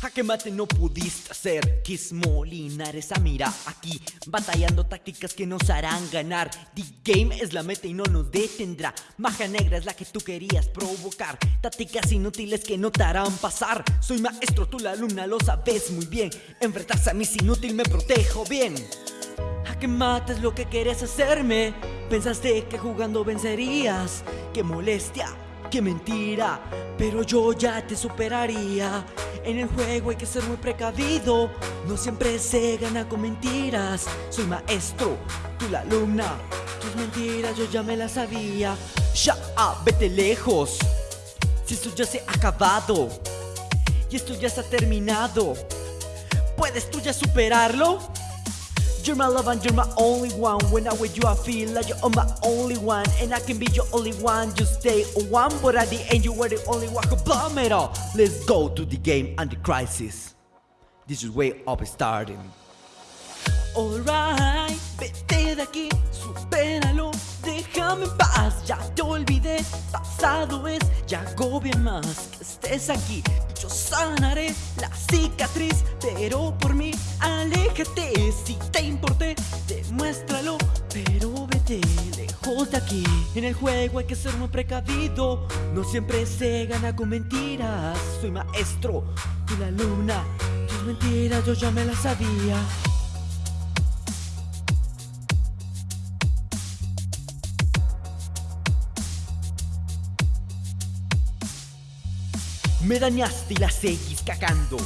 Jaque mate no pudiste hacer. Kiss Molinares a mira aquí Batallando tácticas que nos harán ganar. The game es la meta y no nos detendrá. Maja negra es la que tú querías provocar. Tácticas inútiles que no te harán pasar. Soy maestro, tú la alumna lo sabes muy bien. Enfrentarse a mí es inútil, me protejo bien. Jaque mate es lo que quieres hacerme. Pensaste que jugando vencerías. Qué molestia Qué mentira, pero yo ya te superaría En el juego hay que ser muy precavido. No siempre se gana con mentiras. Soy maestro, tú la alumna. Tus mentiras yo ya me las sabía. Ya, vete lejos. Si esto ya se ha acabado Y esto ya está terminado ¿Puedes tú ya superarlo? You're my love and you're my only one. When I'm with you I feel like you're my only one. And I can be your only one. Just stay one But at the end you were the only one who bomb it all. Let's go to the game and the crisis. This is way up starting. Alright, vete de aquí, supéralo, déjame en paz. Ya te olvidé, pasado es, ya agobia más. Que estés aquí Yo sanaré la cicatriz, pero por mí aléjate Si te importé, demuéstralo, pero vete lejos de aquí. En el juego hay que ser muy precavido, no siempre se gana con mentiras. Soy maestro, tú la alumna, tus mentiras yo ya me las sabía Me dañaste y la seguís cagando.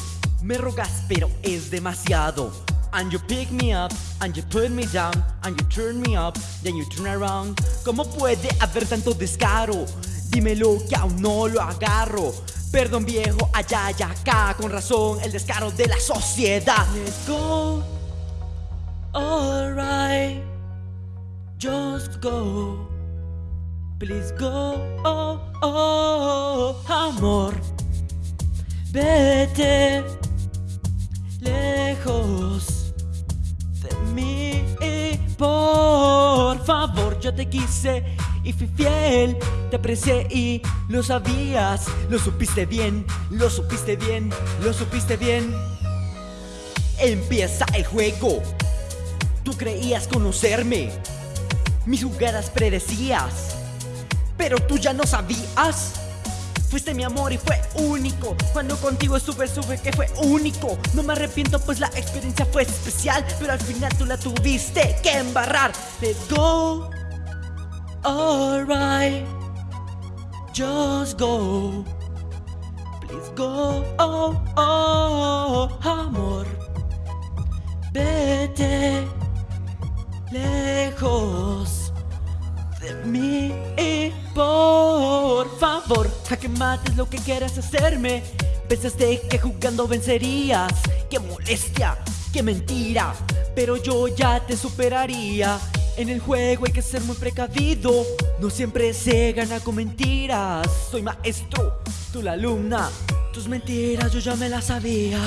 Me rogas pero es demasiado. And you pick me up, and you put me down And you turn me up, then you turn around. ¿Cómo puede haber tanto descaro? Dímelo que aún no lo agarro. Perdón viejo, allá y acá Con razón el descaro de la sociedad. Let's go. Alright Just go. Please go. Oh, oh, Amor Vete lejos de mí Por favor, yo te quise y fui fiel Te aprecié y lo sabías Lo supiste bien, lo supiste bien, lo supiste bien. Empieza el juego. Tú creías conocerme Mis jugadas predecías Pero tú ya no sabías Fuiste mi amor y fue único. Cuando contigo estuve, supe que fue único. No me arrepiento pues la experiencia fue especial Pero al final tú la tuviste que embarrar. Let's go Alright Just go. Please go. Oh, oh, amor. Vete Lejos De mí favor, jaque mates lo que quieras hacerme. Pensaste que jugando vencerías Qué molestia, qué mentira Pero yo ya te superaría. En el juego hay que ser muy precavido No siempre se gana con mentiras. Soy maestro, tú la alumna Tus mentiras yo ya me las sabía